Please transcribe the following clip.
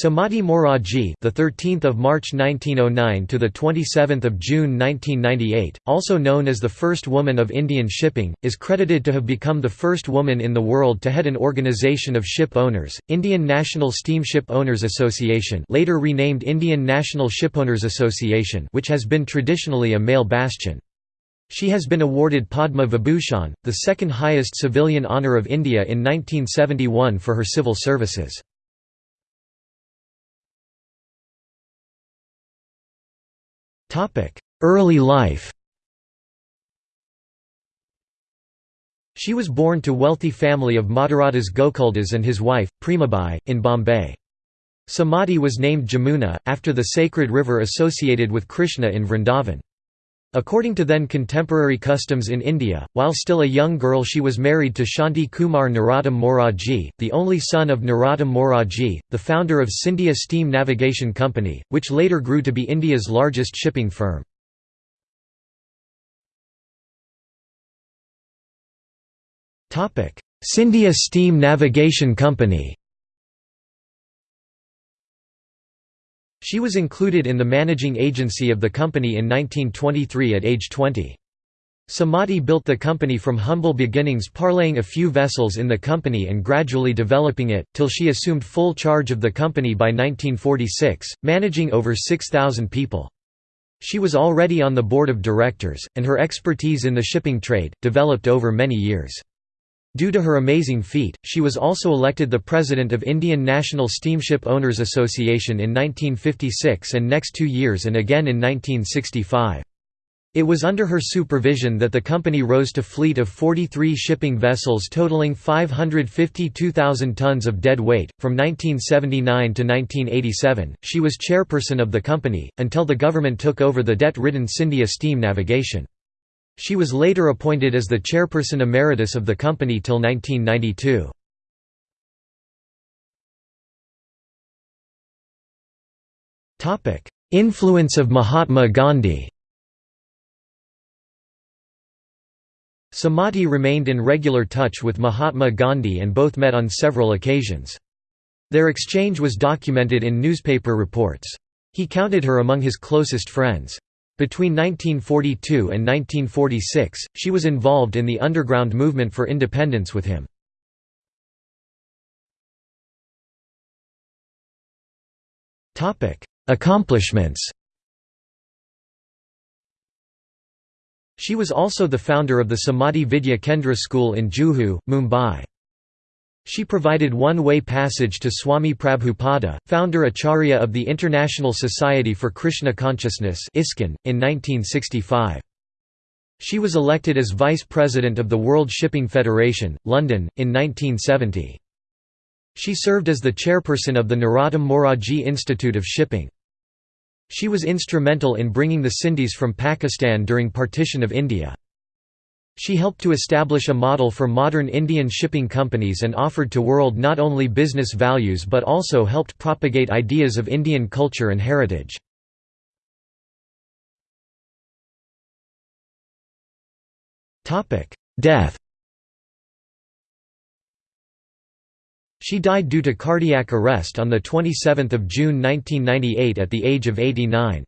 Sumati Morarji, the 13th of March 1909 to the 27th of June 1998, also known as the first woman of Indian shipping, is credited to have become the first woman in the world to head an organization of ship owners, Indian National Steamship Owners Association, later renamed Indian National Shipowners Association, which has been traditionally a male bastion. She has been awarded Padma Vibhushan, the second highest civilian honour of India in 1971 for her civil services. Early life She was born to wealthy family of Madhuradas Gokuldas and his wife, Premabai, in Bombay. Sumati was named Jamuna, after the sacred river associated with Krishna in Vrindavan. According to then contemporary customs in India, while still a young girl she was married to Shanti Kumar Narottam Morarji, the only son of Narottam Morarji, the founder of Scindia Steam Navigation Company, which later grew to be India's largest shipping firm. Scindia Steam Navigation Company She was included in the managing agency of the company in 1923 at age 20. Sumati built the company from humble beginnings parlaying a few vessels in the company and gradually developing it, till she assumed full charge of the company by 1946, managing over 6,000 people. She was already on the board of directors, and her expertise in the shipping trade, developed over many years. Due to her amazing feat, she was also elected the president of Indian National Steamship Owners Association in 1956 and next two years and again in 1965. It was under her supervision that the company rose to fleet of 43 shipping vessels totaling 552,000 tons of dead weight. From 1979 to 1987, she was chairperson of the company, until the government took over the debt ridden Scindia Steam Navigation. She was later appointed as the chairperson emeritus of the company till 1992. Influence of Mahatma Gandhi Sumati remained in regular touch with Mahatma Gandhi and both met on several occasions. Their exchange was documented in newspaper reports. He counted her among his closest friends. Between 1942 and 1946, she was involved in the underground movement for independence with him. Accomplishments She was also the founder of the Sumati Vidya Kendra School in Juhu, Mumbai. She provided one-way passage to Swami Prabhupada, founder Acharya of the International Society for Krishna Consciousness in 1965. She was elected as Vice President of the World Shipping Federation, London, in 1970. She served as the chairperson of the Narottam Morarji Institute of Shipping. She was instrumental in bringing the Sindhis from Pakistan during partition of India. She helped to establish a model for modern Indian shipping companies and offered to world not only business values but also helped propagate ideas of Indian culture and heritage. Death She died due to cardiac arrest on 27 June 1998 at the age of 89.